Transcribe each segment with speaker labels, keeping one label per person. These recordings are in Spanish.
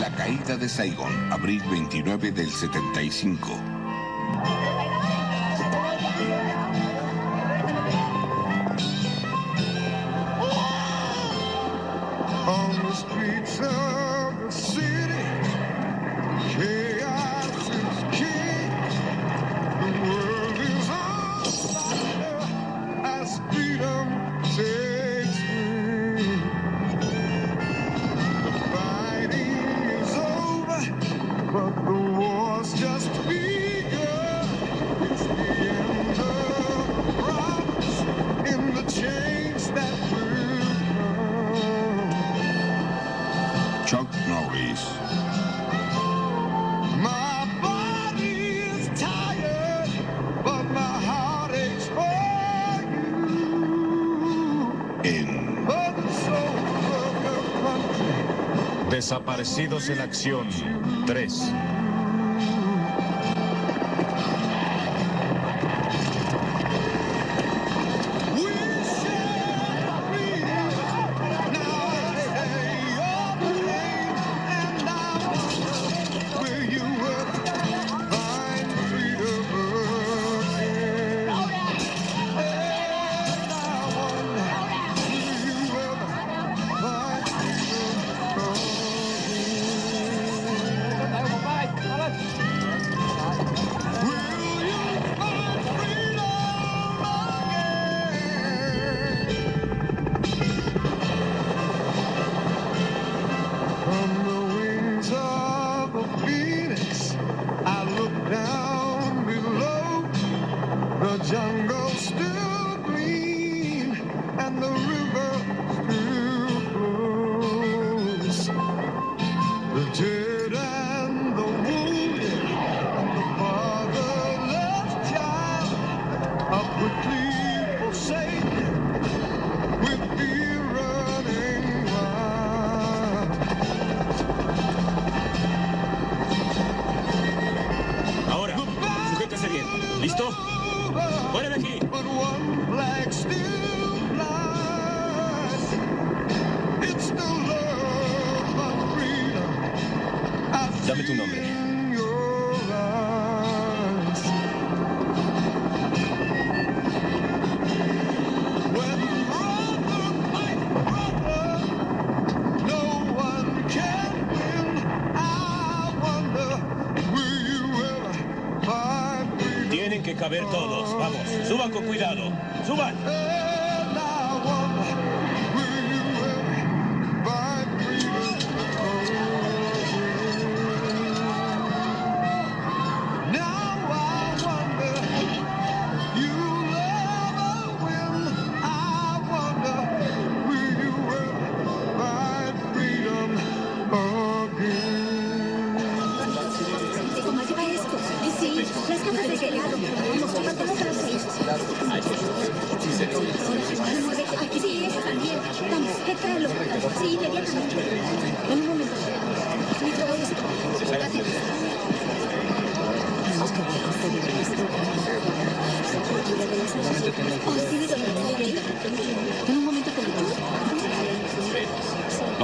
Speaker 1: La caída de Saigon, abril 29 del 75.
Speaker 2: Desaparecidos en acción 3.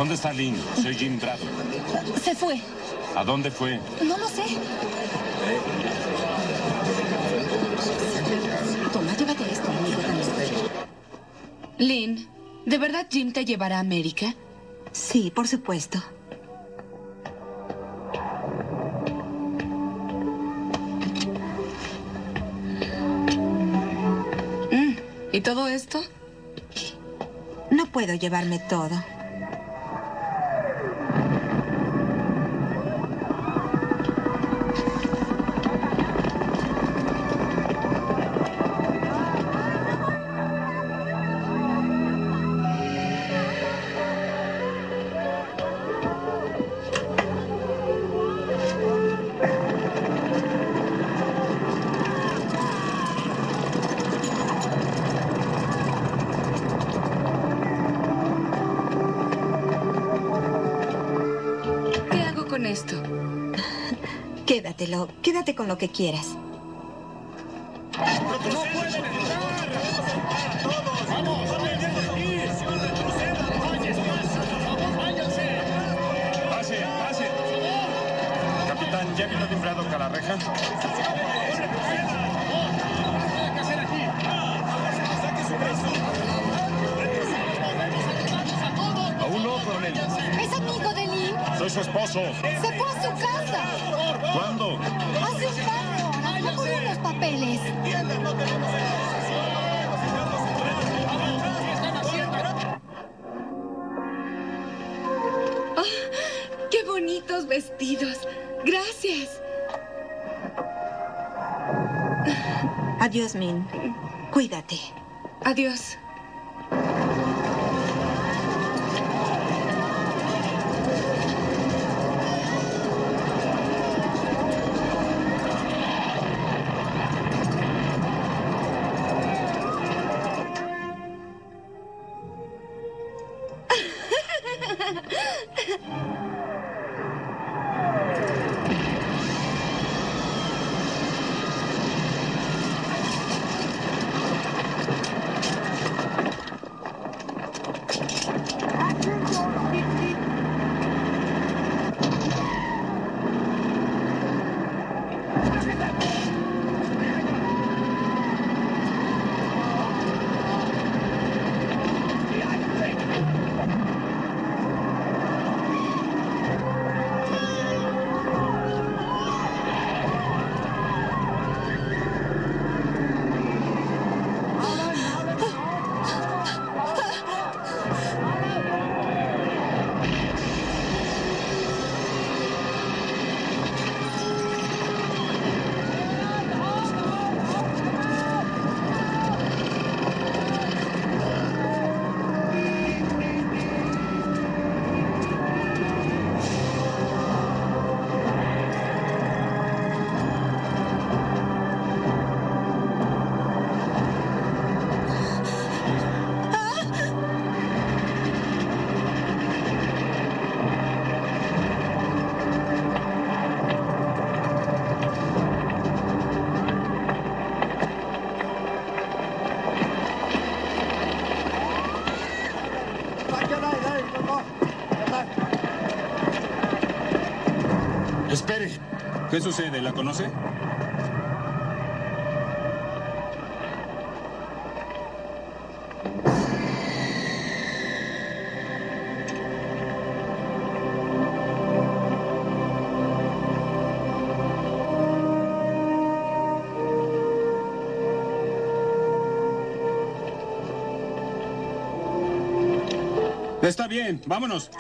Speaker 3: Soy Jim Brado.
Speaker 4: Se fue.
Speaker 3: ¿A dónde fue?
Speaker 4: No lo sé. Toma, llévate esto, amigo Lynn, ¿de verdad Jim te llevará a América?
Speaker 5: Sí, por supuesto.
Speaker 4: Mm, ¿Y todo esto?
Speaker 5: No puedo llevarme todo. Con lo que quieras.
Speaker 4: vestidos. Gracias.
Speaker 5: Adiós, Min. Cuídate.
Speaker 4: Adiós.
Speaker 6: ¿Qué sucede? ¿La conoce? Está bien, vámonos.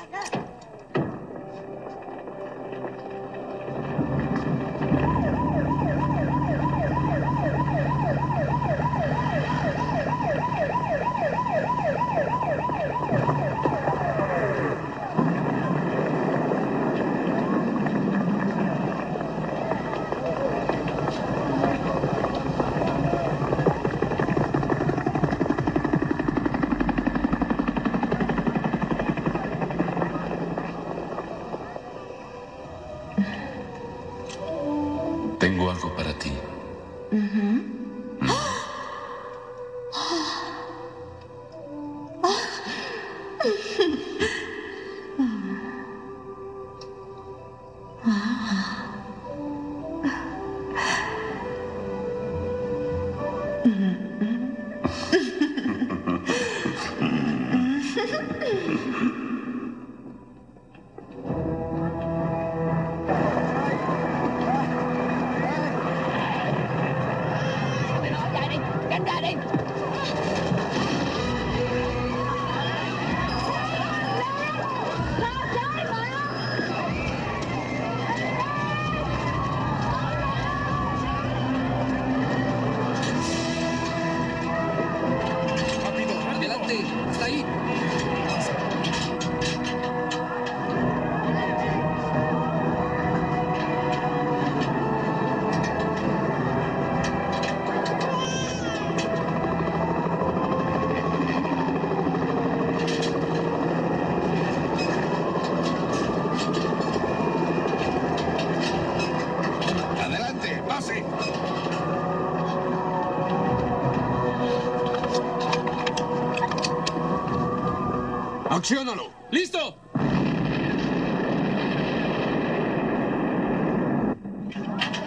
Speaker 7: ¡Listo!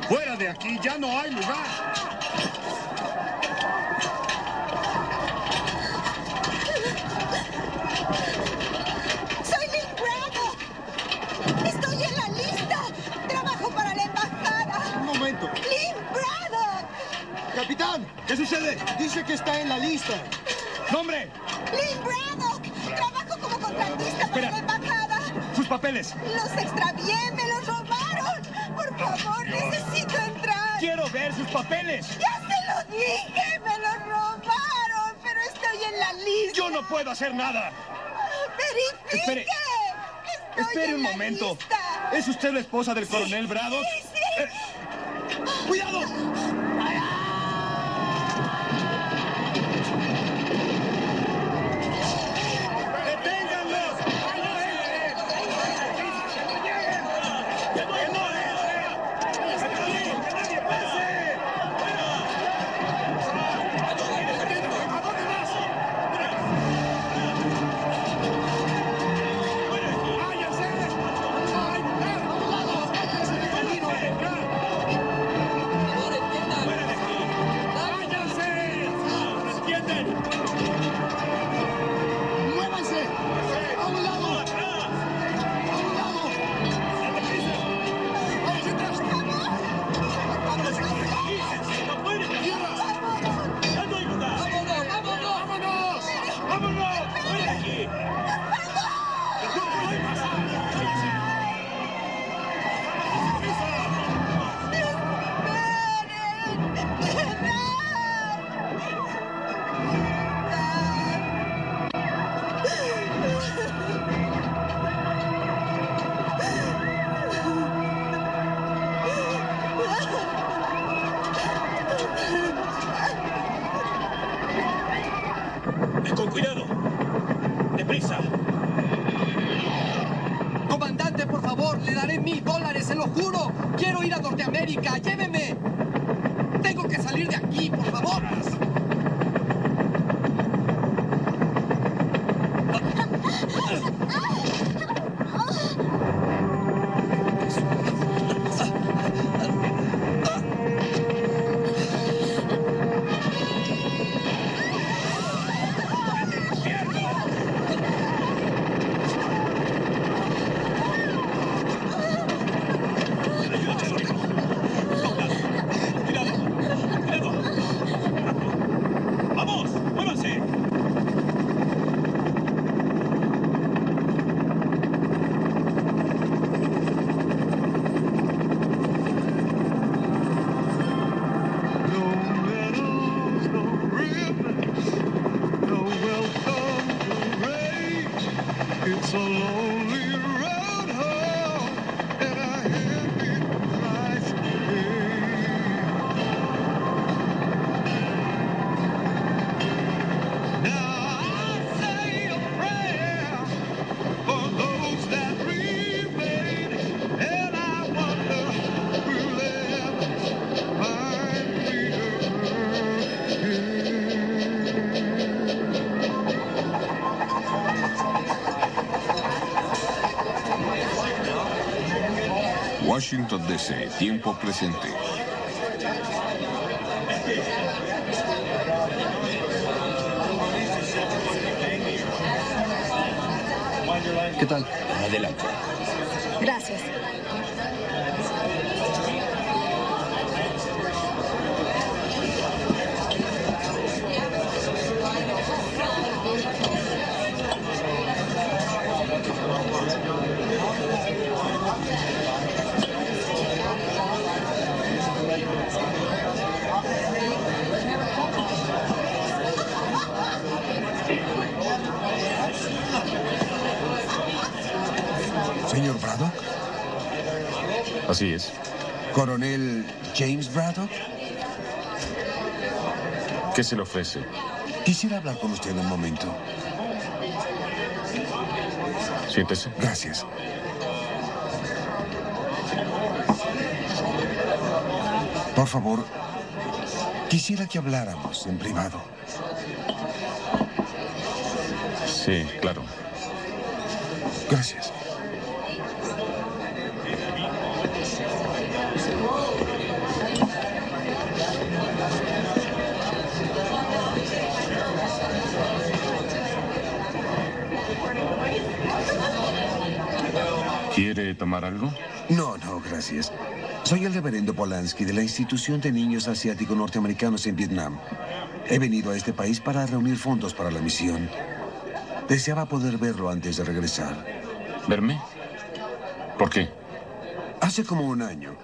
Speaker 6: ¡Fuera de aquí! ¡Ya no hay lugar!
Speaker 2: ¡Soy Lynn Bravo! ¡Estoy en la lista! ¡Trabajo para la embajada!
Speaker 8: Un momento.
Speaker 2: ¡Lynn Bravo!
Speaker 8: Capitán, ¿qué sucede? Dice que está en la lista.
Speaker 6: ¡Nombre! papeles!
Speaker 2: ¡Los extravié! ¡Me los robaron! ¡Por favor, necesito entrar!
Speaker 6: ¡Quiero ver sus papeles!
Speaker 2: ¡Ya se lo dije! ¡Me los robaron! ¡Pero estoy en la lista!
Speaker 6: ¡Yo no puedo hacer nada!
Speaker 2: ¡Verifique!
Speaker 6: Espere.
Speaker 2: Estoy
Speaker 6: Espere
Speaker 2: en
Speaker 6: un
Speaker 2: la
Speaker 6: momento.
Speaker 2: lista.
Speaker 6: ¿Es usted la esposa del coronel Braddock?
Speaker 2: Sí,
Speaker 1: Washington DC, tiempo presente.
Speaker 9: ¿Qué tal?
Speaker 6: Adelante.
Speaker 2: Gracias.
Speaker 10: Señor Braddock,
Speaker 3: Así es.
Speaker 10: coronel James Braddock,
Speaker 3: ¿Qué se le ofrece?
Speaker 10: quisiera hablar con usted un momento.
Speaker 3: Siéntese.
Speaker 10: Gracias. Por favor, quisiera que habláramos en privado.
Speaker 3: Sí, claro.
Speaker 10: Gracias.
Speaker 3: ¿Quiere tomar algo?
Speaker 10: No, no, gracias. Soy el reverendo Polanski de la Institución de Niños Asiáticos Norteamericanos en Vietnam. He venido a este país para reunir fondos para la misión. Deseaba poder verlo antes de regresar.
Speaker 3: ¿Verme? ¿Por qué?
Speaker 10: Hace como un año,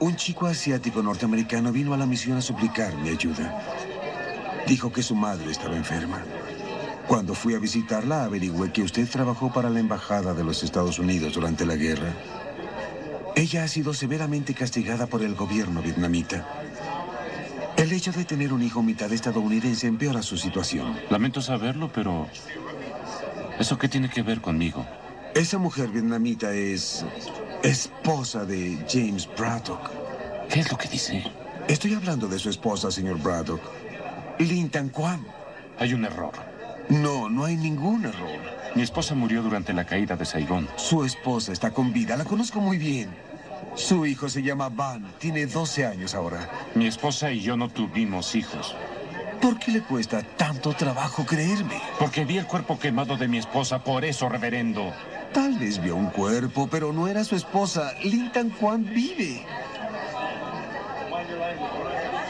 Speaker 10: un chico asiático norteamericano vino a la misión a suplicar mi ayuda. Dijo que su madre estaba enferma. Cuando fui a visitarla, averigüé que usted trabajó para la Embajada de los Estados Unidos durante la guerra. Ella ha sido severamente castigada por el gobierno vietnamita. El hecho de tener un hijo mitad estadounidense empeora su situación.
Speaker 3: Lamento saberlo, pero... ¿Eso qué tiene que ver conmigo?
Speaker 10: Esa mujer vietnamita es esposa de James Braddock.
Speaker 3: ¿Qué es lo que dice?
Speaker 10: Estoy hablando de su esposa, señor Braddock. Lin Tan Quan.
Speaker 3: Hay un error.
Speaker 10: No, no hay ningún error.
Speaker 3: Mi esposa murió durante la caída de Saigón.
Speaker 10: Su esposa está con vida, la conozco muy bien. Su hijo se llama Van, tiene 12 años ahora.
Speaker 3: Mi esposa y yo no tuvimos hijos.
Speaker 10: ¿Por qué le cuesta tanto trabajo creerme?
Speaker 3: Porque vi el cuerpo quemado de mi esposa, por eso, reverendo.
Speaker 10: Tal vez vio un cuerpo, pero no era su esposa. Lin Tan Quan vive.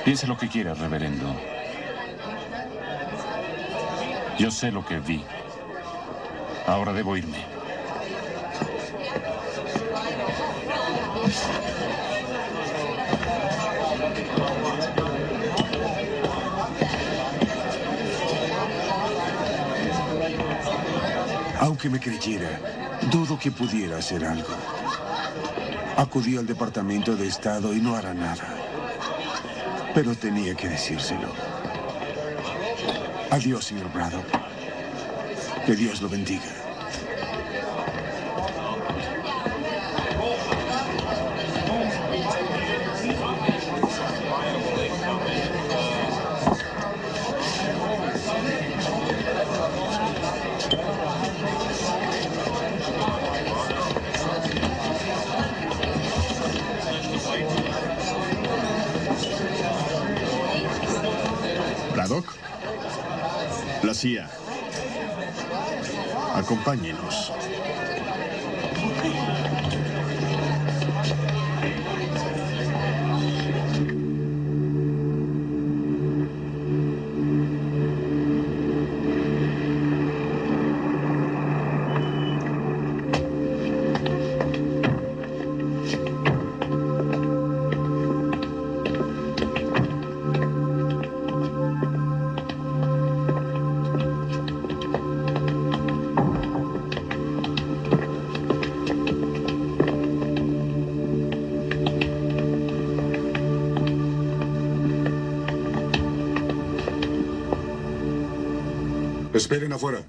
Speaker 3: Piense lo que quiera, reverendo. Yo sé lo que vi. Ahora debo irme.
Speaker 10: Aunque me creyera, dudo que pudiera hacer algo. Acudí al Departamento de Estado y no hará nada. Pero tenía que decírselo. Adiós, señor Braddock. Que Dios lo bendiga.
Speaker 11: Acompáñenos.
Speaker 12: Esperen afuera.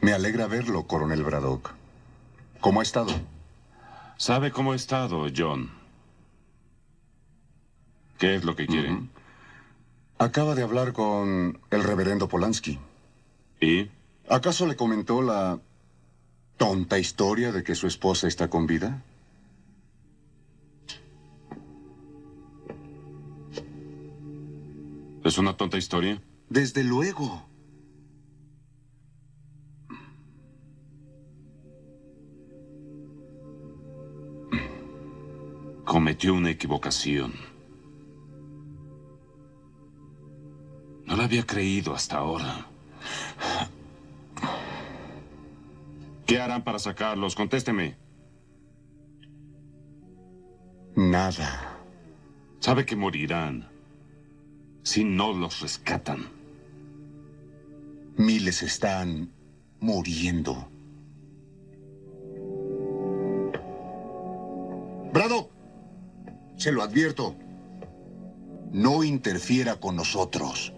Speaker 12: Me alegra verlo, coronel Braddock. ¿Cómo ha estado?
Speaker 3: ¿Sabe cómo he estado, John? ¿Qué es lo que quiere?
Speaker 12: Acaba de hablar con el reverendo Polanski.
Speaker 3: ¿Y?
Speaker 12: ¿Acaso le comentó la tonta historia de que su esposa está con vida?
Speaker 3: ¿Es una tonta historia?
Speaker 12: Desde luego.
Speaker 3: Cometió una equivocación. No la había creído hasta ahora. ¿Qué harán para sacarlos? Contésteme.
Speaker 12: Nada.
Speaker 3: Sabe que morirán si no los rescatan.
Speaker 12: Miles están muriendo. Brado, se lo advierto. No interfiera con nosotros.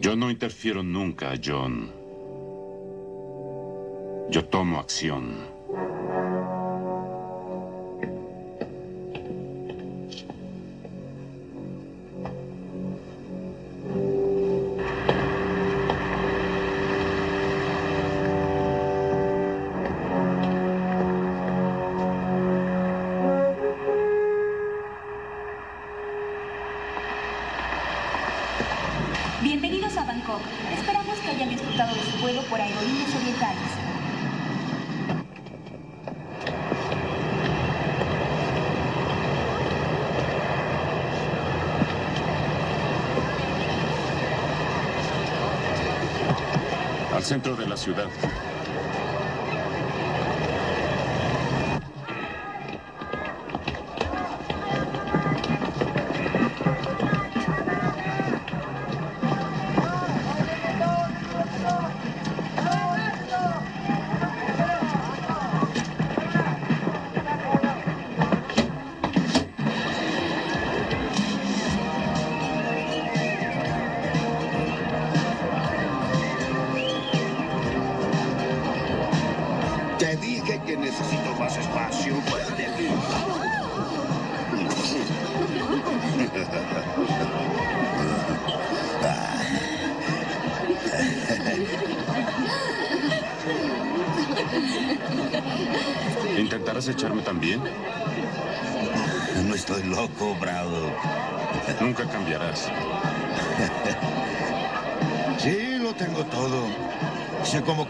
Speaker 3: Yo no interfiero nunca, John. Yo tomo acción. Centro de la ciudad.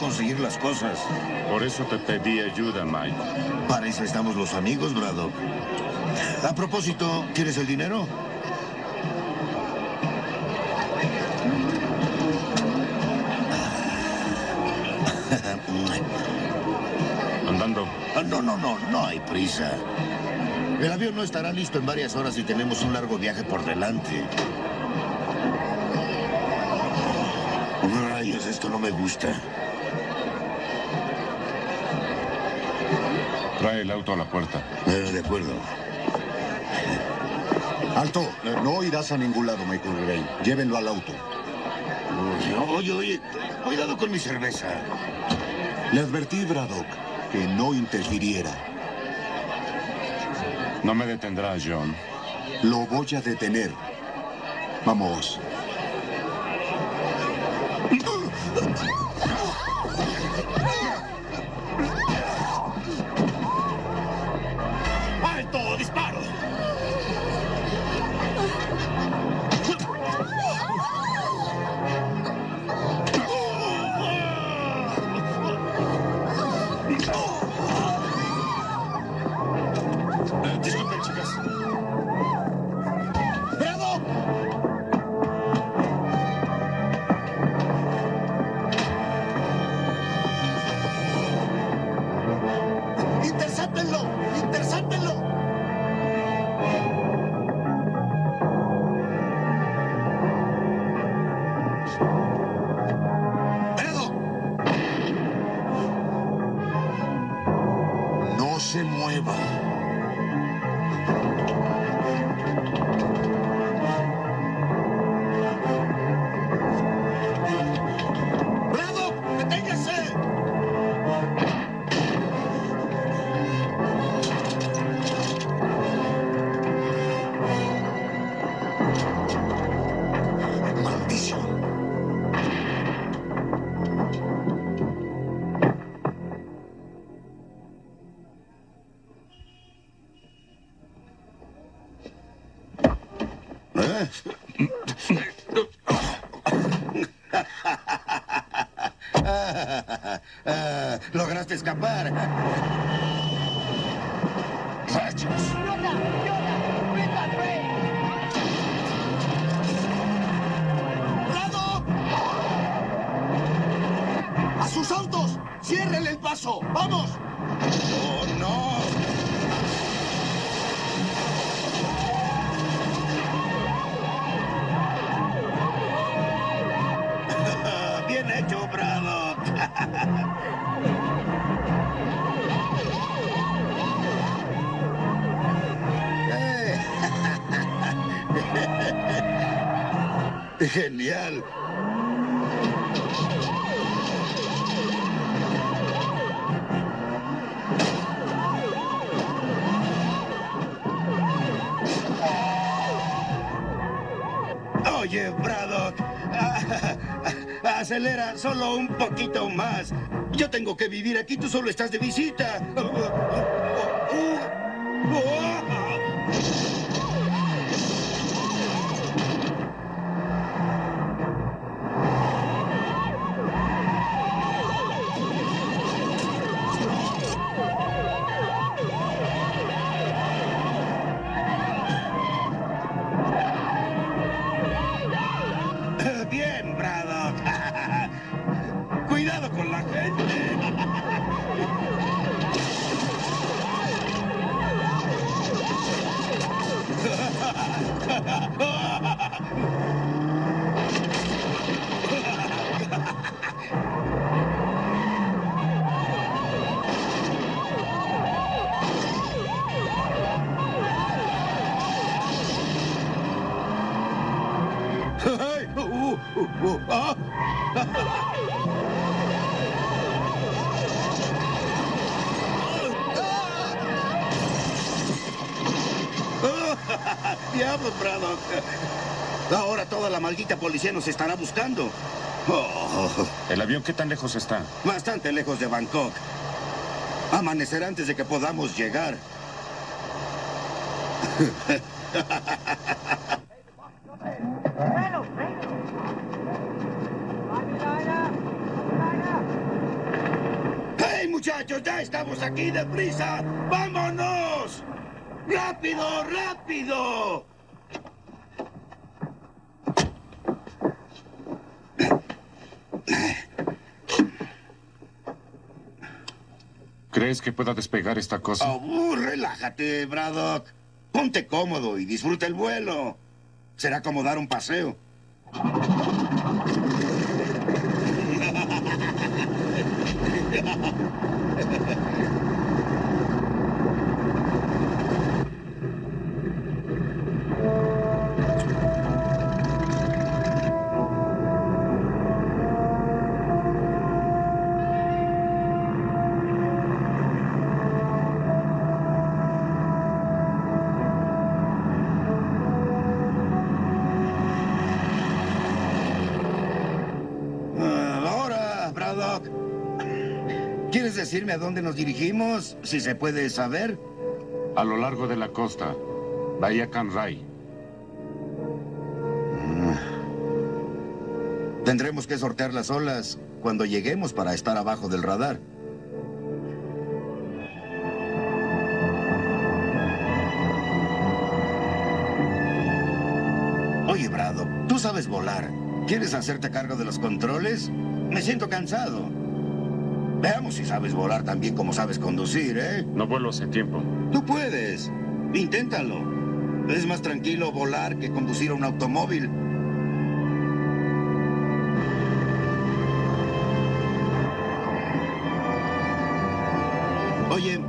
Speaker 13: Conseguir las cosas.
Speaker 3: Por eso te pedí ayuda, Mike.
Speaker 13: Para eso estamos los amigos, Braddock. A propósito, ¿quieres el dinero?
Speaker 3: Andando.
Speaker 13: Ah, No, no, no, no hay prisa. El avión no estará listo en varias horas y tenemos un largo viaje por delante. Rayos, esto no me gusta.
Speaker 3: El auto a la puerta.
Speaker 13: Eh, de acuerdo.
Speaker 12: Alto, eh, no irás a ningún lado, Michael Gray. Llévenlo al auto.
Speaker 13: Oye, oye, cuidado con mi cerveza.
Speaker 12: Le advertí, Braddock, que no interfiriera.
Speaker 3: No me detendrás, John.
Speaker 12: Lo voy a detener. Vamos.
Speaker 13: para. Oye, Braddock, acelera solo un poquito más. Yo tengo que vivir aquí, tú solo estás de visita. Policía nos estará buscando. Oh,
Speaker 3: ¿El avión qué tan lejos está?
Speaker 13: bastante lejos de Bangkok. Amanecerá antes de que podamos llegar. ¡Hey, muchachos! ¡Ya estamos aquí deprisa! ¡Vámonos! ¡Rápido, rápido!
Speaker 3: ¿Crees que pueda despegar esta cosa?
Speaker 13: Oh, relájate, Braddock. Ponte cómodo y disfruta el vuelo. Será como dar un paseo. Decirme a dónde nos dirigimos? Si se puede saber.
Speaker 3: A lo largo de la costa, Bahía Canray.
Speaker 13: Tendremos que sortear las olas cuando lleguemos para estar abajo del radar. Oye, Brado, tú sabes volar. ¿Quieres hacerte cargo de los controles? Me siento cansado. Veamos si sabes volar tan bien como sabes conducir, ¿eh?
Speaker 3: No vuelo hace tiempo.
Speaker 13: Tú puedes. Inténtalo. Es más tranquilo volar que conducir un automóvil. Oye,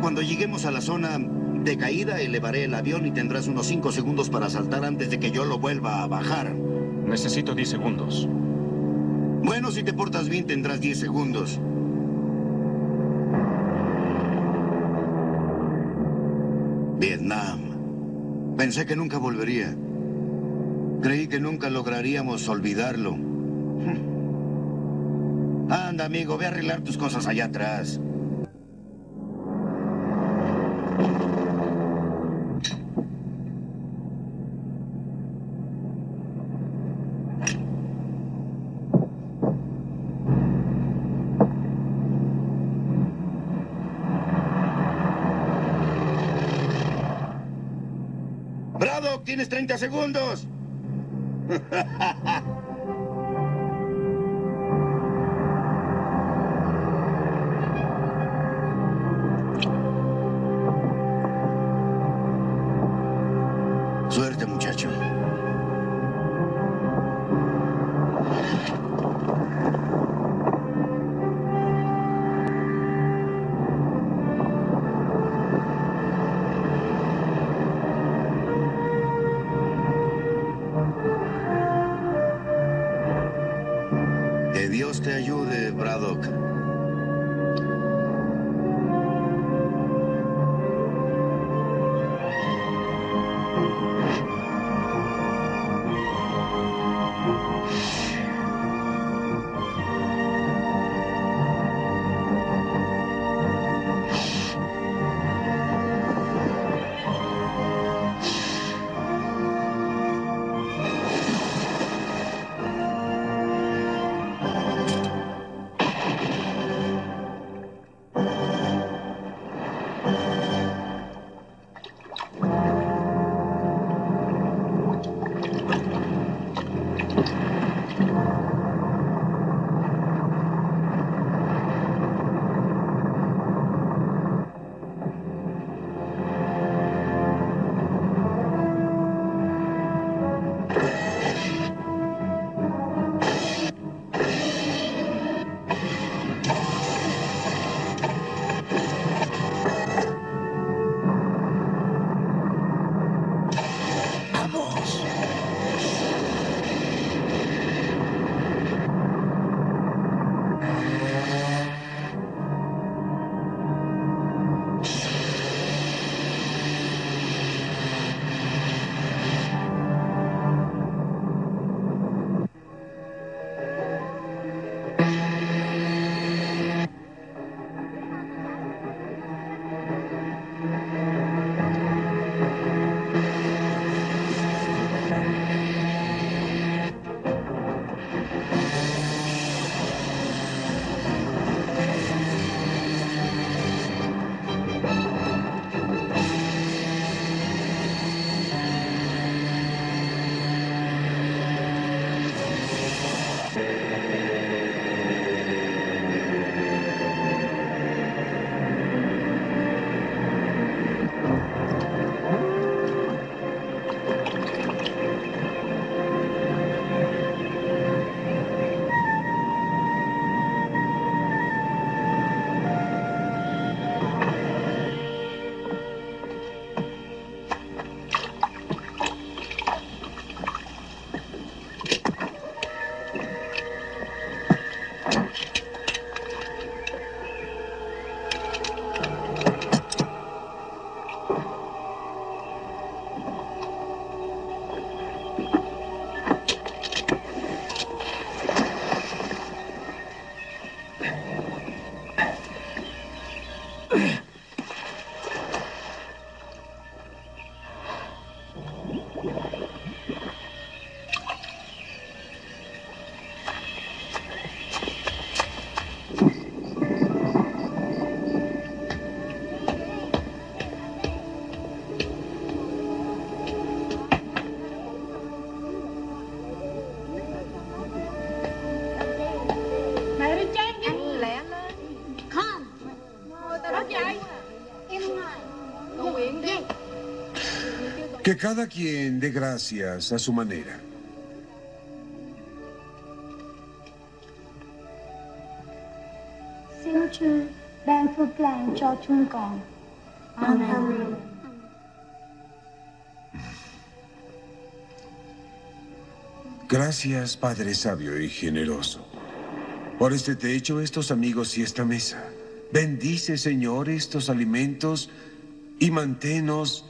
Speaker 13: cuando lleguemos a la zona de caída, elevaré el avión y tendrás unos 5 segundos para saltar antes de que yo lo vuelva a bajar.
Speaker 3: Necesito 10 segundos.
Speaker 13: Bueno, si te portas bien, tendrás 10 segundos. Pensé que nunca volvería. Creí que nunca lograríamos olvidarlo. Anda, amigo, ve a arreglar tus cosas allá atrás. Braddock, tienes 30 segundos.
Speaker 10: cada quien dé gracias a su manera. Gracias, Padre sabio y generoso, por este techo, estos amigos y esta mesa. Bendice, Señor, estos alimentos y manténos,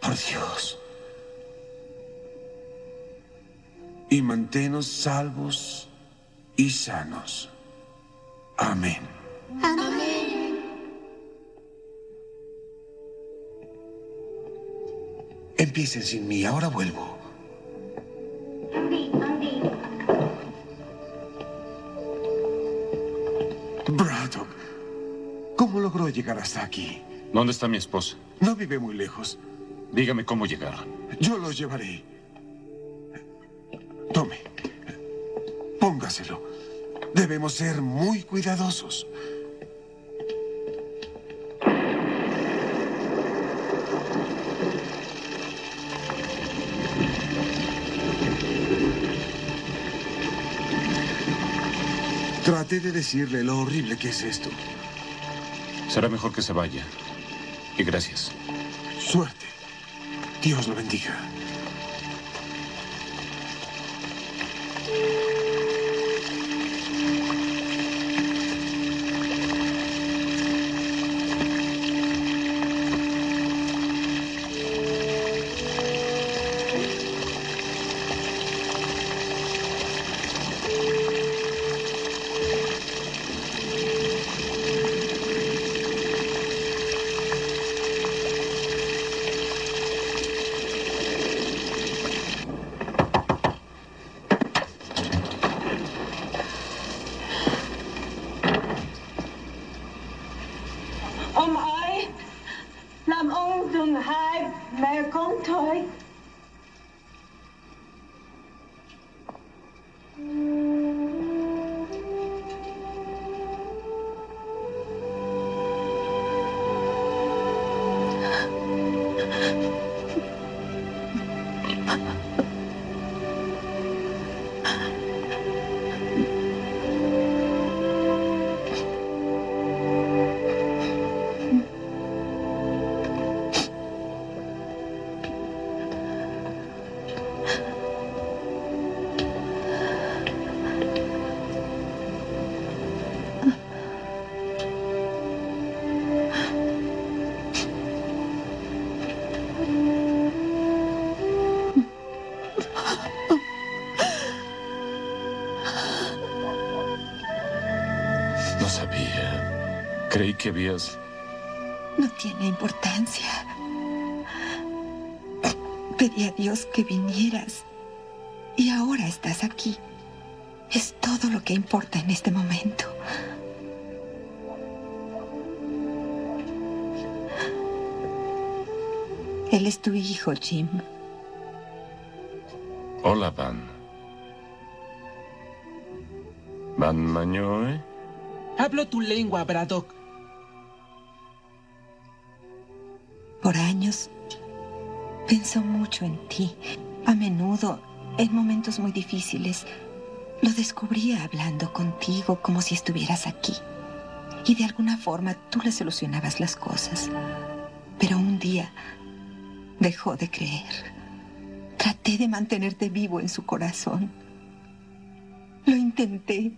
Speaker 10: por Dios, y manténos salvos y sanos. Amén. Empiecen sin mí, ahora vuelvo. Braddock, ¿cómo logró llegar hasta aquí?
Speaker 3: ¿Dónde está mi esposa?
Speaker 10: No vive muy lejos.
Speaker 3: Dígame cómo llegar.
Speaker 10: Yo los llevaré. Tome. Póngaselo. Debemos ser muy cuidadosos. Traté de decirle lo horrible que es esto.
Speaker 3: Será mejor que se vaya. Y gracias.
Speaker 10: Suerte. Dios lo bendiga.
Speaker 3: Creí que habías...
Speaker 5: No tiene importancia. Pedí a Dios que vinieras. Y ahora estás aquí. Es todo lo que importa en este momento. Él es tu hijo, Jim.
Speaker 3: Hola, Van. Van Mañoe.
Speaker 14: Hablo tu lengua, Braddock.
Speaker 5: Pensó mucho en ti. A menudo, en momentos muy difíciles, lo descubría hablando contigo como si estuvieras aquí. Y de alguna forma tú le solucionabas las cosas. Pero un día dejó de creer. Traté de mantenerte vivo en su corazón. Lo intenté.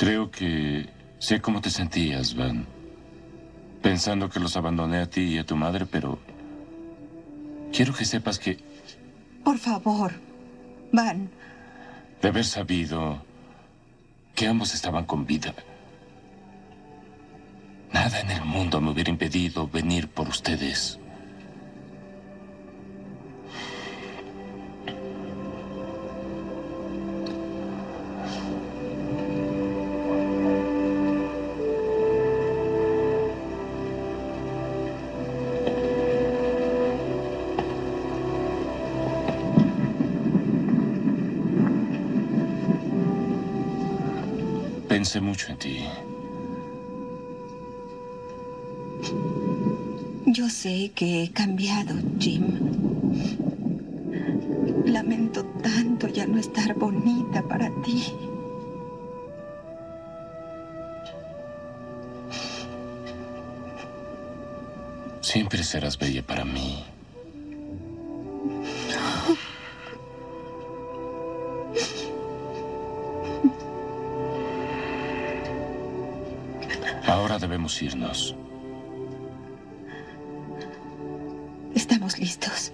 Speaker 3: Creo que sé cómo te sentías, Van. Pensando que los abandoné a ti y a tu madre, pero... Quiero que sepas que
Speaker 5: Por favor, Van,
Speaker 3: de haber sabido que ambos estaban con vida, nada en el mundo me hubiera impedido venir por ustedes. Pensé mucho en ti.
Speaker 5: Yo sé que he cambiado, Jim. Lamento tanto ya no estar bonita para ti.
Speaker 3: Siempre serás bella para mí. Irnos.
Speaker 5: Estamos listos.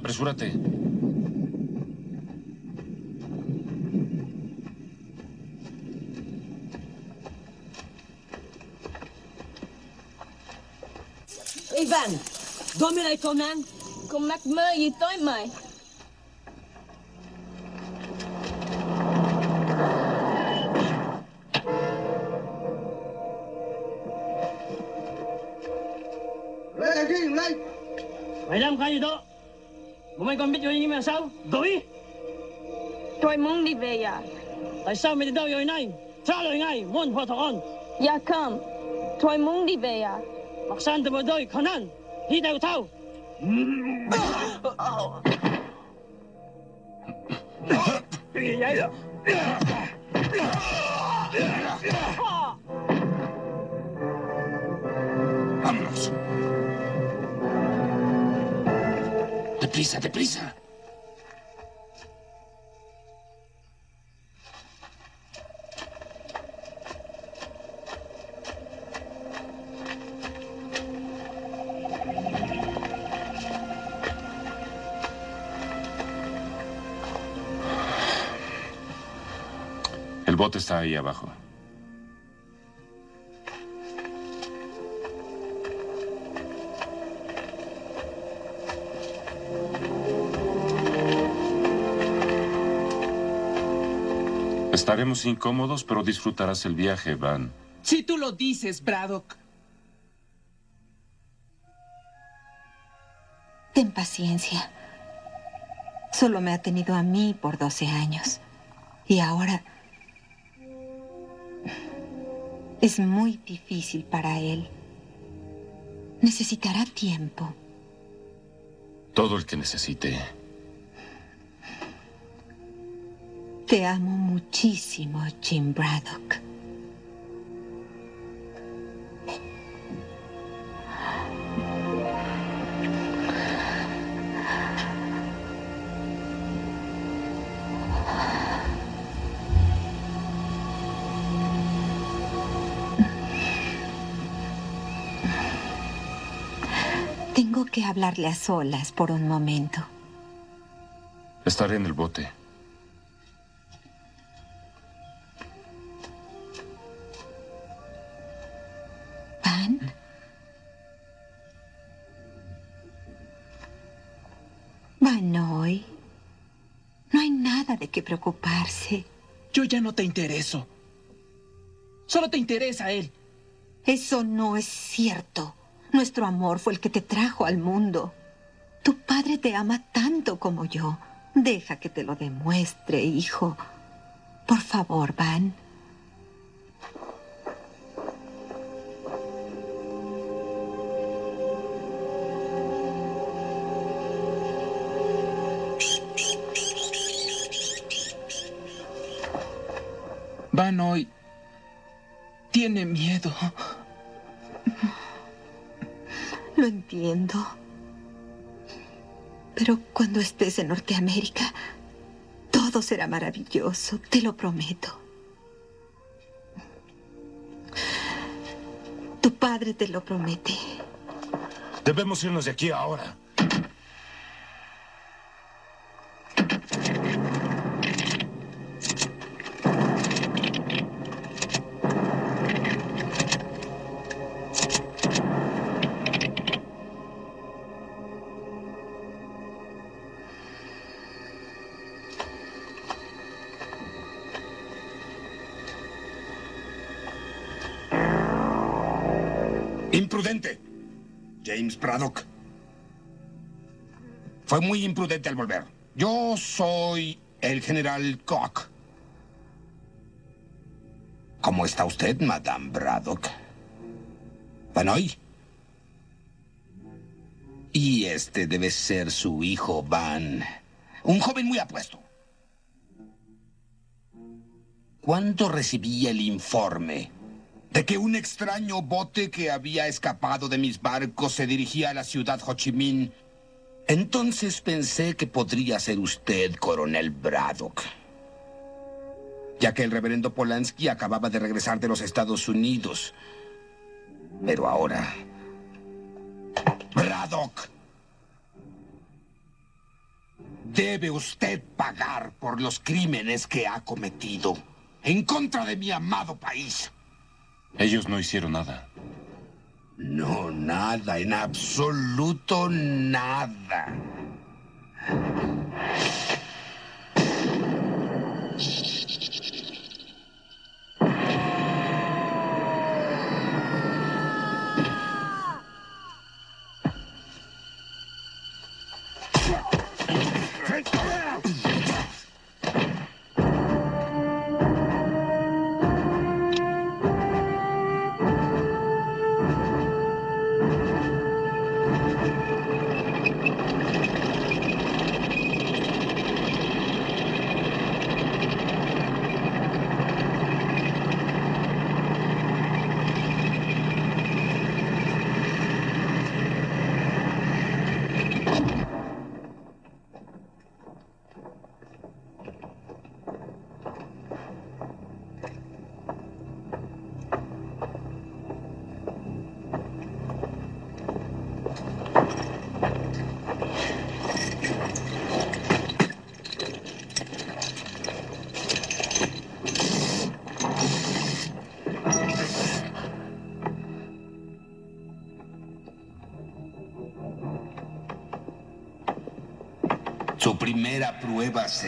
Speaker 3: apresúrate.
Speaker 15: Ivan, dă-mi la Conan. Cum mac mơ gì tối
Speaker 16: mày. Còn biết rồi nhưng mà sao? Đuổi!
Speaker 17: Tôi muốn đi về nhà.
Speaker 16: Tại sao mày đi đâu rồi này? Trả lời ngay, muốn hòa thuận.
Speaker 17: Dạ không. Tôi muốn đi về nhà.
Speaker 16: Mặc sàn từ một đôi khó năng. Đi đầu thao.
Speaker 3: El bote está ahí abajo. Estaremos incómodos, pero disfrutarás el viaje, Van.
Speaker 14: Si tú lo dices, Braddock.
Speaker 5: Ten paciencia. Solo me ha tenido a mí por 12 años. Y ahora es muy difícil para él. Necesitará tiempo.
Speaker 3: Todo el que necesite.
Speaker 5: Te amo muchísimo, Jim Braddock. Tengo que hablarle a solas por un momento.
Speaker 3: Estaré en el bote.
Speaker 5: Qué preocuparse.
Speaker 14: Yo ya no te intereso. Solo te interesa él.
Speaker 5: Eso no es cierto. Nuestro amor fue el que te trajo al mundo. Tu padre te ama tanto como yo. Deja que te lo demuestre, hijo. Por favor, Van.
Speaker 14: Van hoy tiene miedo.
Speaker 5: Lo entiendo. Pero cuando estés en Norteamérica, todo será maravilloso, te lo prometo. Tu padre te lo promete.
Speaker 18: Debemos irnos de aquí ahora.
Speaker 19: James Braddock. Fue muy imprudente al volver. Yo soy el general Koch. ¿Cómo está usted, Madame Braddock? ¿Vanoy? Y este debe ser su hijo, Van. Un joven muy apuesto. ¿Cuándo recibí el informe de que un extraño bote que había escapado de mis barcos se dirigía a la ciudad Ho Chi Minh? Entonces pensé que podría ser usted, coronel Braddock. Ya que el reverendo Polanski acababa de regresar de los Estados Unidos. Pero ahora... Braddock. Debe usted pagar por los crímenes que ha cometido en contra de mi amado país.
Speaker 3: Ellos no hicieron nada.
Speaker 19: No, nada, en absoluto nada.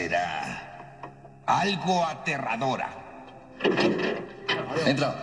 Speaker 19: Será algo aterradora.
Speaker 1: Entra.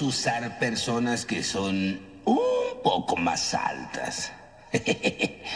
Speaker 19: Usar personas que son un poco más altas.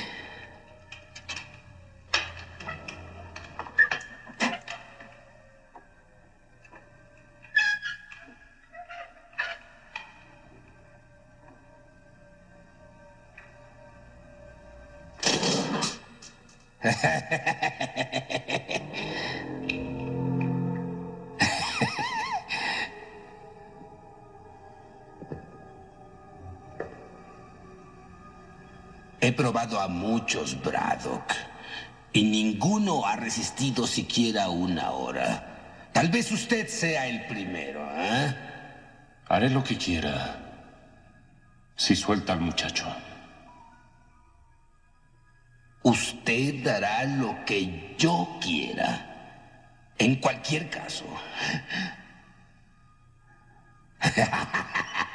Speaker 19: A muchos, Braddock, y ninguno ha resistido siquiera una hora. Tal vez usted sea el primero, ¿eh?
Speaker 3: Haré lo que quiera. Si suelta al muchacho.
Speaker 19: Usted hará lo que yo quiera. En cualquier caso.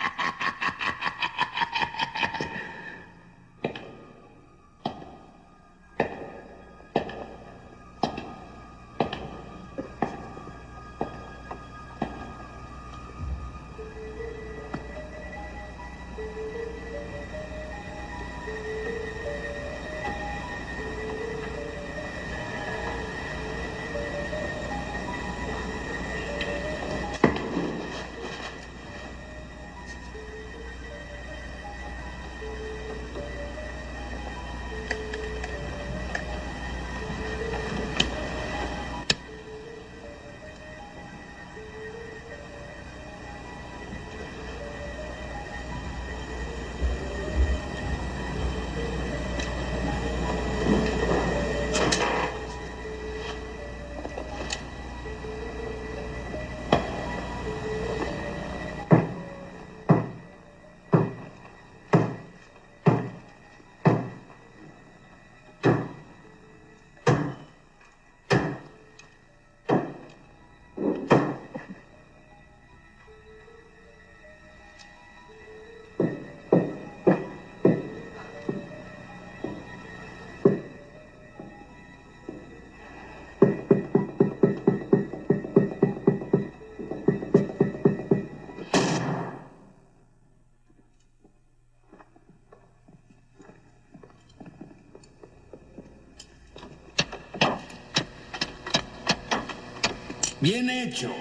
Speaker 19: Bien hecho.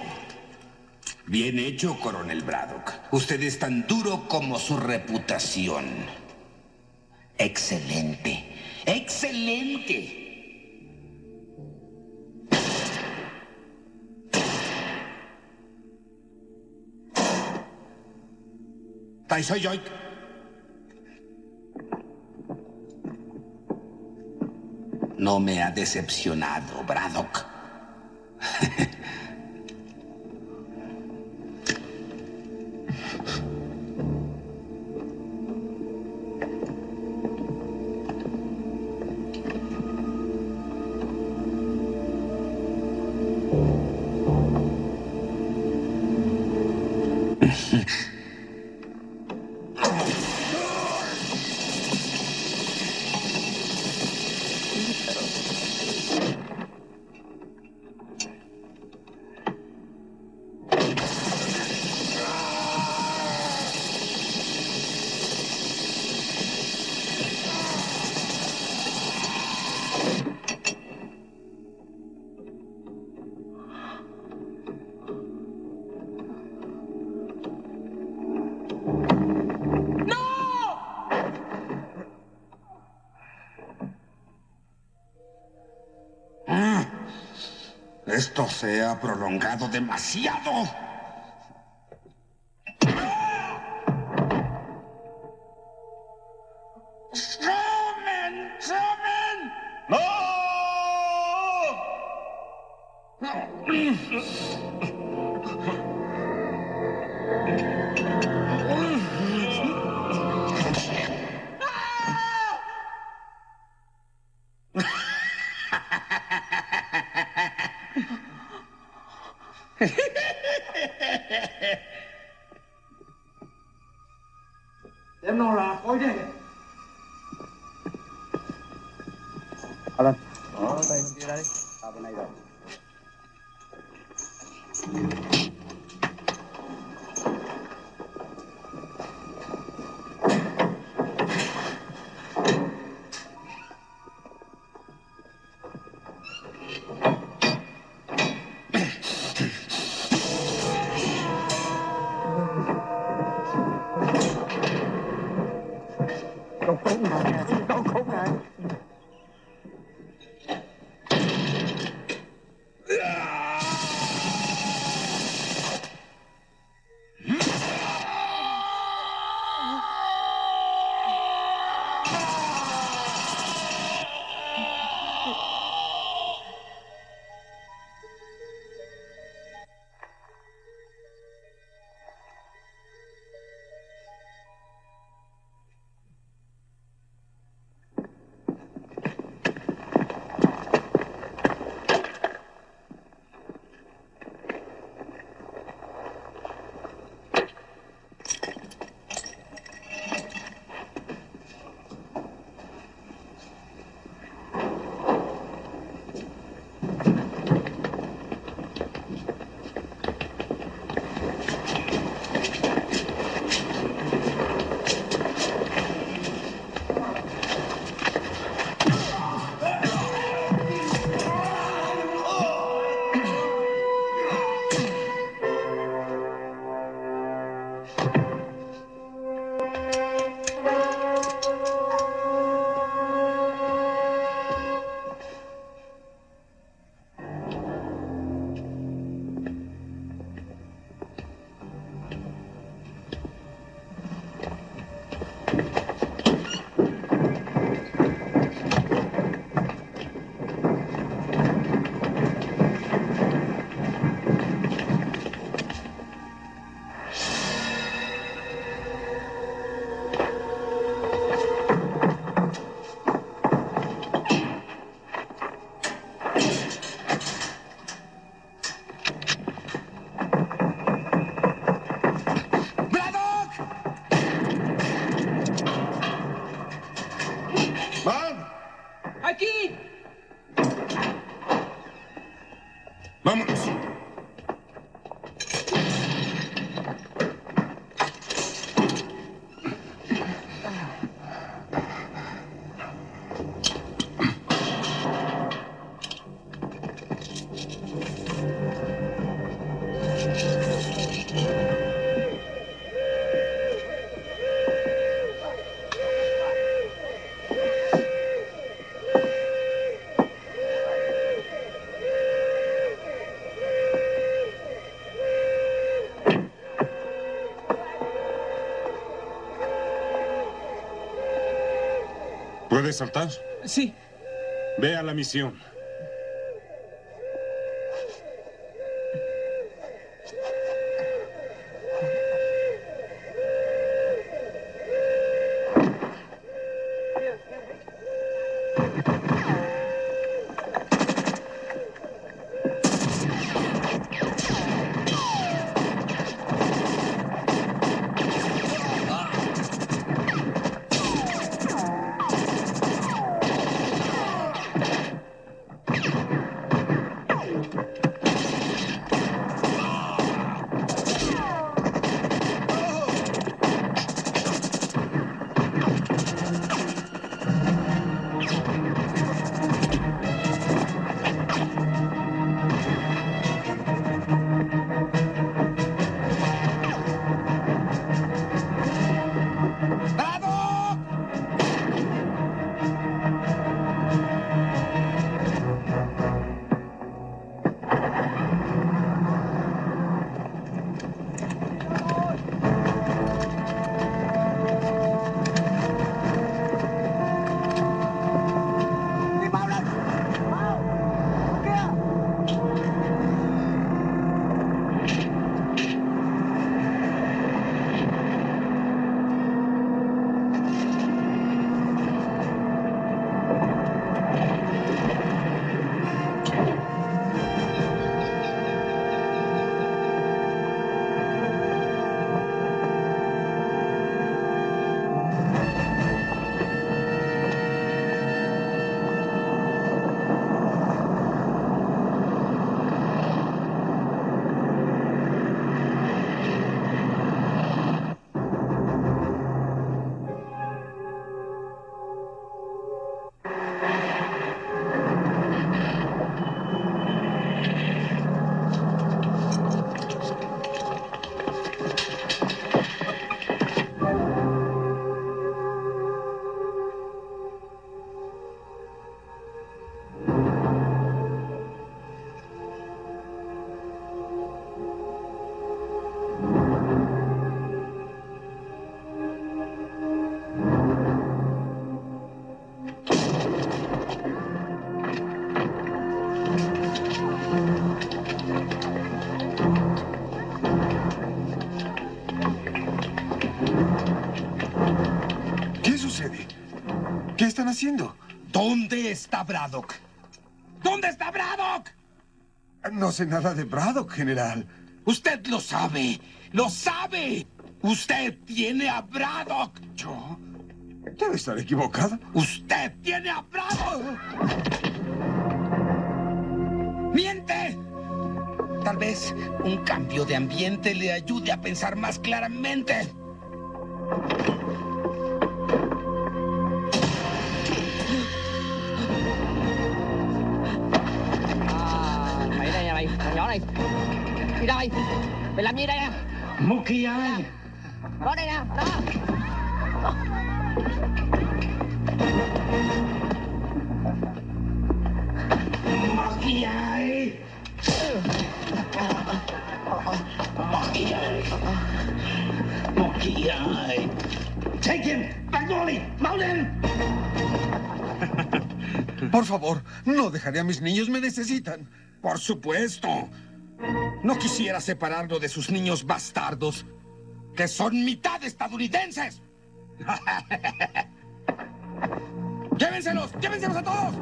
Speaker 19: Bien hecho, coronel Braddock. Usted es tan duro como su reputación. Excelente. Excelente. Taisoy Yoik. No me ha decepcionado, Braddock. se ha prolongado demasiado.
Speaker 20: ¿Puedes saltar?
Speaker 14: Sí.
Speaker 20: Ve a la misión.
Speaker 10: Están haciendo?
Speaker 19: ¿Dónde está Braddock? ¿Dónde está Braddock?
Speaker 10: No sé nada de Braddock, general.
Speaker 19: Usted lo sabe. ¡Lo sabe! Usted tiene a Braddock.
Speaker 10: ¿Yo? Debe estar equivocado.
Speaker 19: Usted tiene a Braddock. ¡Miente! Tal vez un cambio de ambiente le ayude a pensar más claramente.
Speaker 16: Làm gì đây nè? Mookie ơi Đó đây nè, đó Mookie ơi Mookie ơi Mookie ơi Take him, Magnoli, lên
Speaker 10: Por favor, no dejaré a mis niños, me necesitan.
Speaker 19: Por supuesto. No quisiera separarlo de sus niños bastardos, que son mitad estadounidenses. ¡Llévenselos! ¡Llévenselos a todos!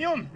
Speaker 6: Camión!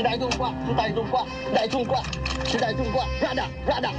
Speaker 6: 时代
Speaker 18: 中国时代中国，时代
Speaker 14: 中国，时代
Speaker 18: 中国
Speaker 10: 万达万达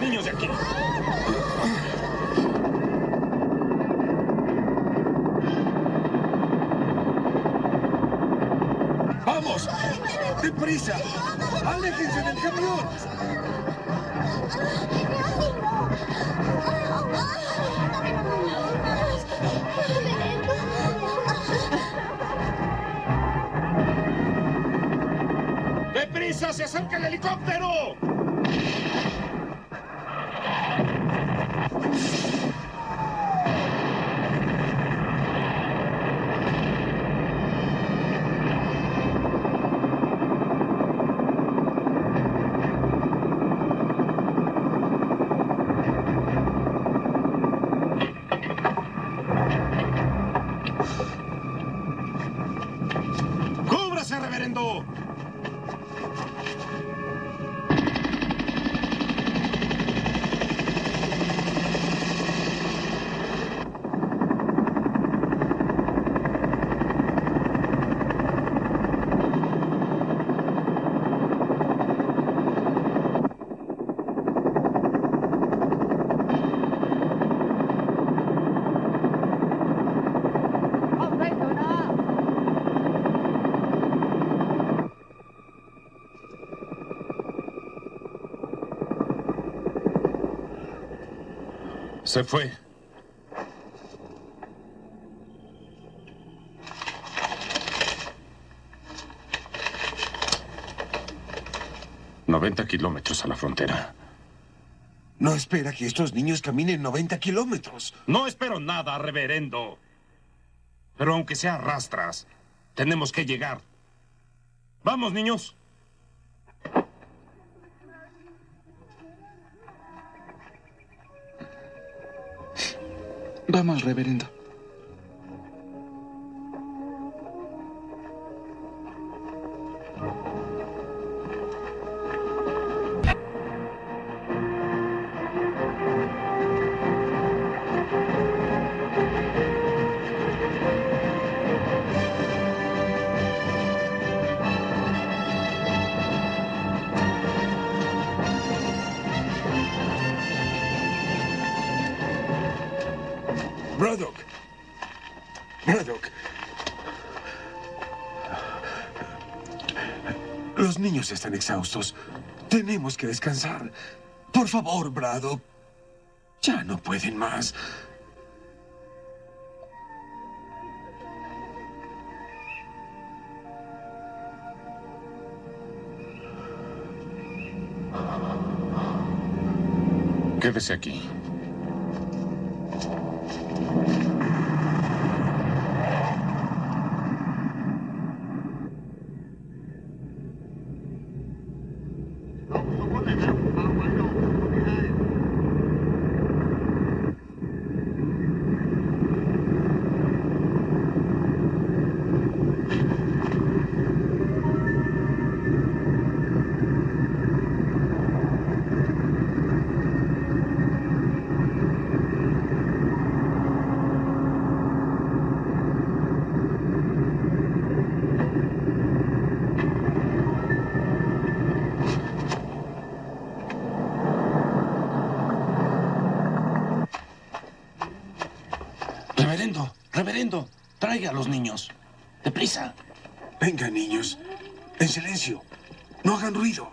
Speaker 6: niños de aquí.
Speaker 10: ¡Vamos! ¡Deprisa! ¡Aléjense del camión!
Speaker 6: Se
Speaker 3: fue. Noventa kilómetros a la frontera.
Speaker 10: No espera que estos niños caminen 90 kilómetros.
Speaker 6: No espero nada, reverendo. Pero aunque sea rastras, tenemos que llegar. Vamos, niños.
Speaker 14: Vamos, reverendo.
Speaker 10: Están exhaustos. Tenemos que descansar. Por favor, Braddock. Ya no pueden más.
Speaker 3: Quédese aquí.
Speaker 6: Reverendo, reverendo, traiga a los niños. Deprisa.
Speaker 10: Venga, niños. En silencio. No hagan ruido.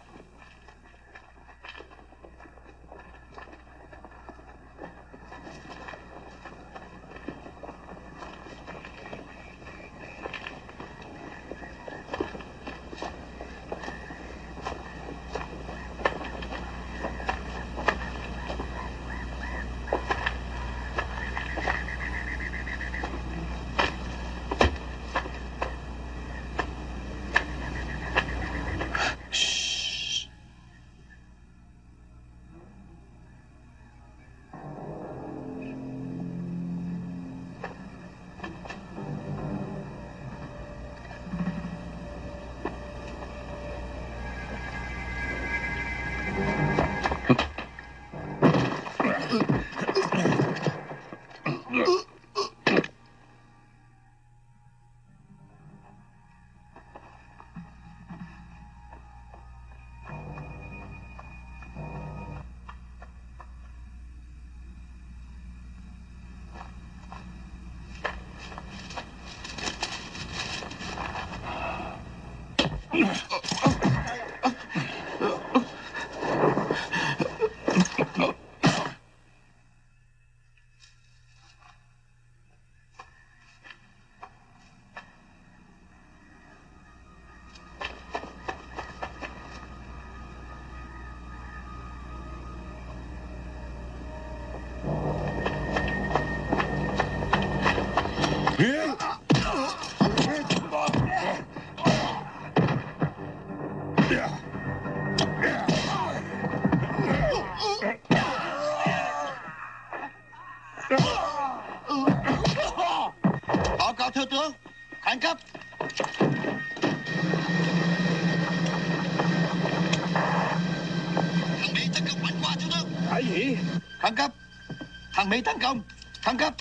Speaker 6: Mỹ tấn công. Khẩn cấp.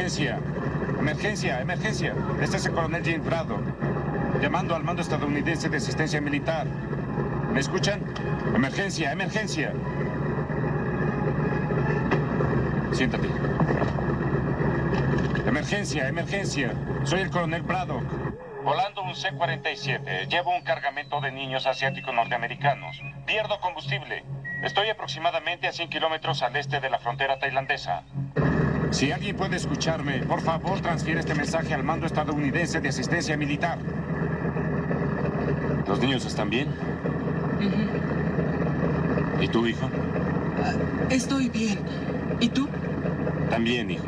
Speaker 3: Emergencia, emergencia. Emergencia. Este es el coronel James Braddock. Llamando al mando estadounidense de asistencia militar. ¿Me escuchan? Emergencia, emergencia. Siéntate. Emergencia, emergencia. Soy el coronel Braddock. Volando un C-47. Llevo un cargamento de niños asiáticos norteamericanos. Pierdo combustible. Estoy aproximadamente a 100 kilómetros al este de la frontera tailandesa. Si alguien puede escucharme, por favor transfiere este mensaje al mando estadounidense de asistencia militar. ¿Los niños están bien? ¿Y tú, hijo?
Speaker 14: Estoy bien. ¿Y tú?
Speaker 3: También, hijo.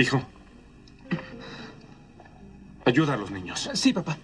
Speaker 20: Hijo. Ayuda a los niños.
Speaker 14: Sí, papá.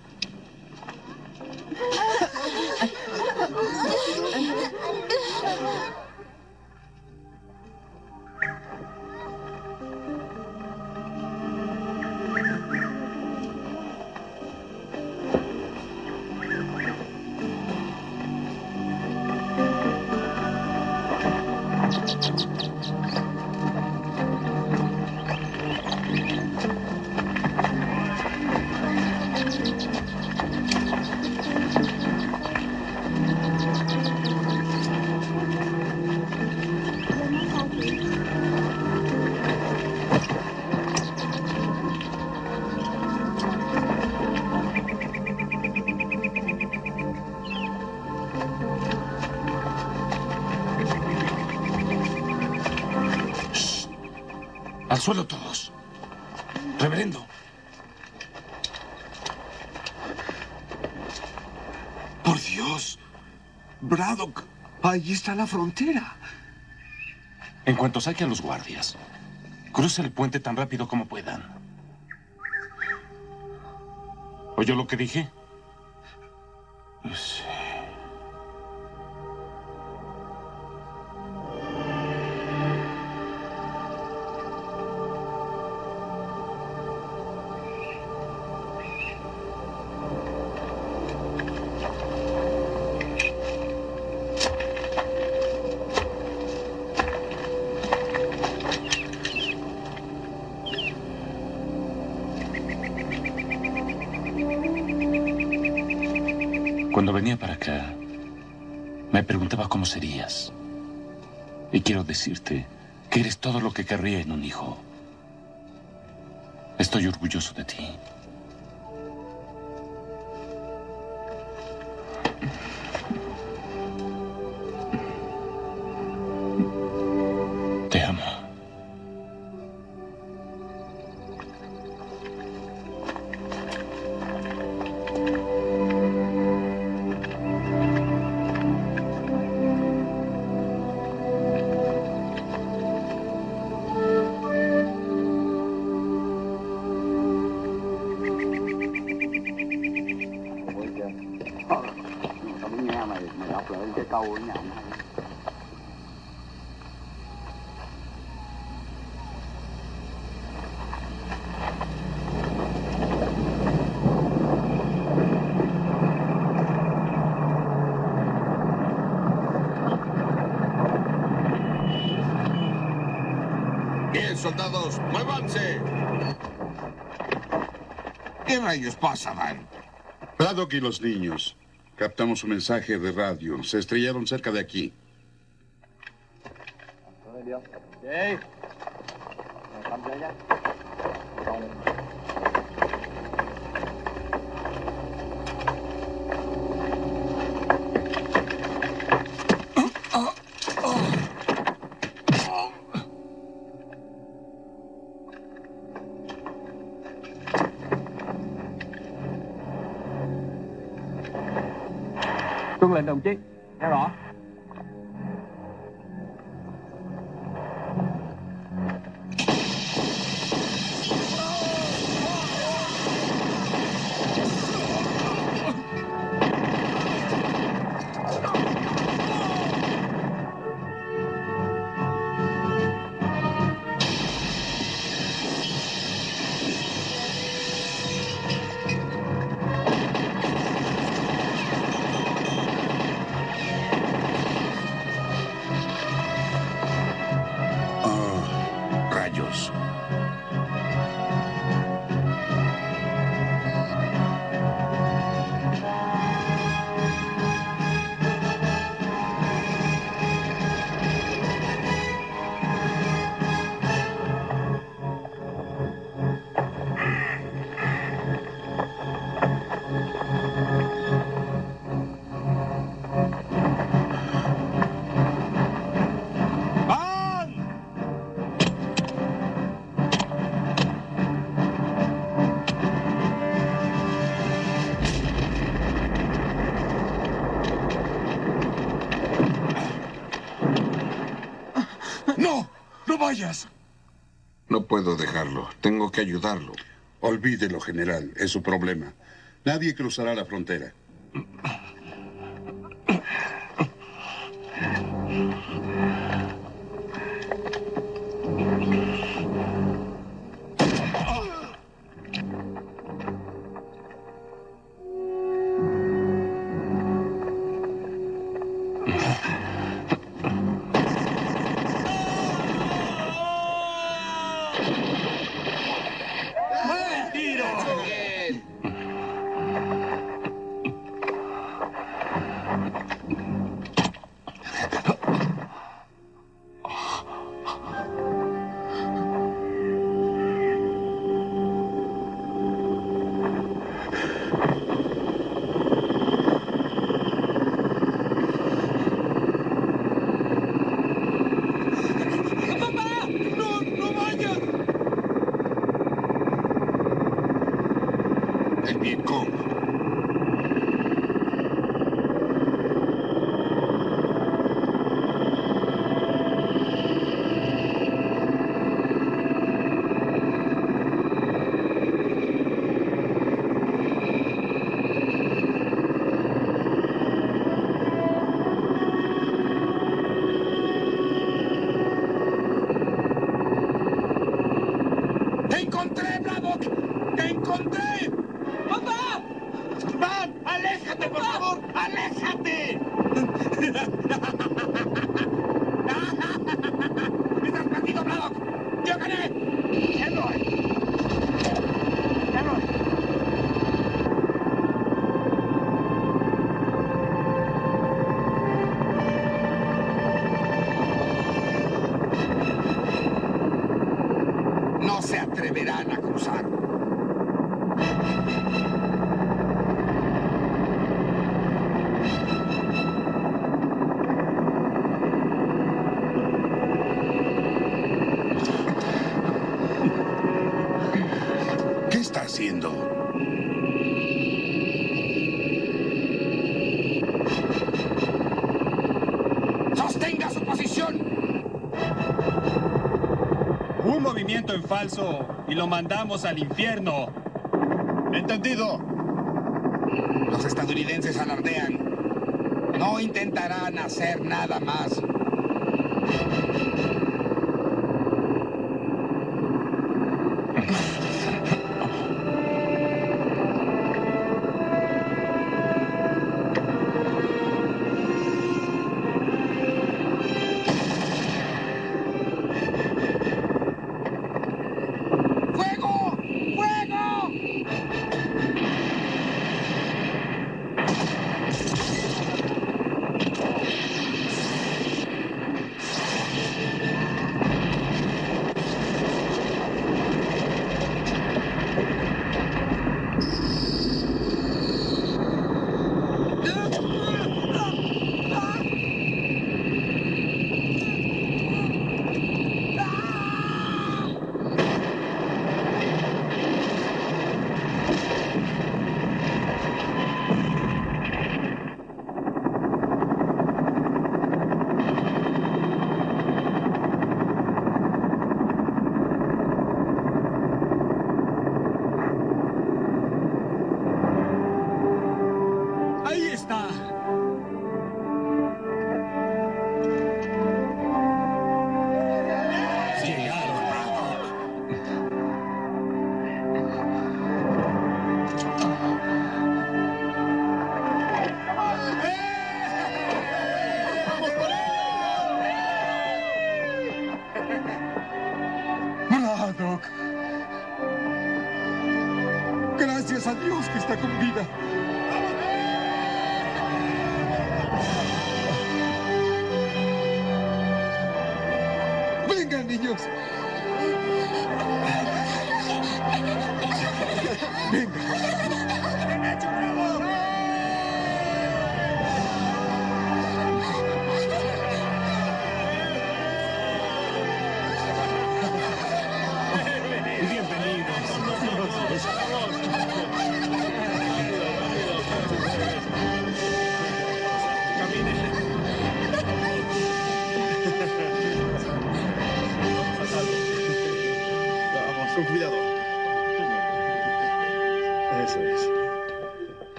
Speaker 10: Braddock, ahí está la frontera.
Speaker 20: En cuanto saquen los guardias, cruce el puente tan rápido como puedan. ¿Oyó lo que dije? Que eres todo lo que querría en un hijo. Estoy orgulloso de ti.
Speaker 21: ¿Qué rayos pasa, Van?
Speaker 19: Braddock y los niños. Captamos un mensaje de radio. Se estrellaron cerca de aquí.
Speaker 10: Vayas!
Speaker 12: No puedo dejarlo. Tengo que ayudarlo.
Speaker 19: Olvídelo, general. Es su problema. Nadie cruzará la frontera.
Speaker 6: Un movimiento en falso y lo mandamos al infierno.
Speaker 19: Entendido.
Speaker 22: Los estadounidenses alardean. No intentarán hacer nada más.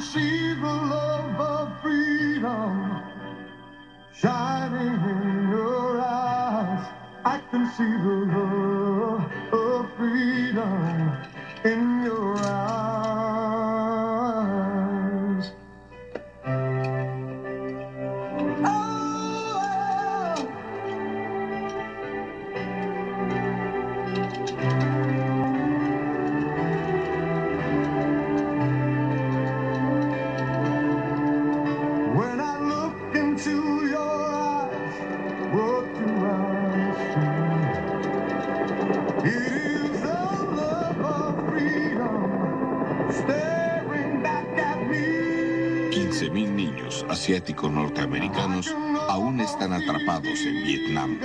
Speaker 23: see
Speaker 2: asiáticos norteamericanos aún están atrapados en Vietnam.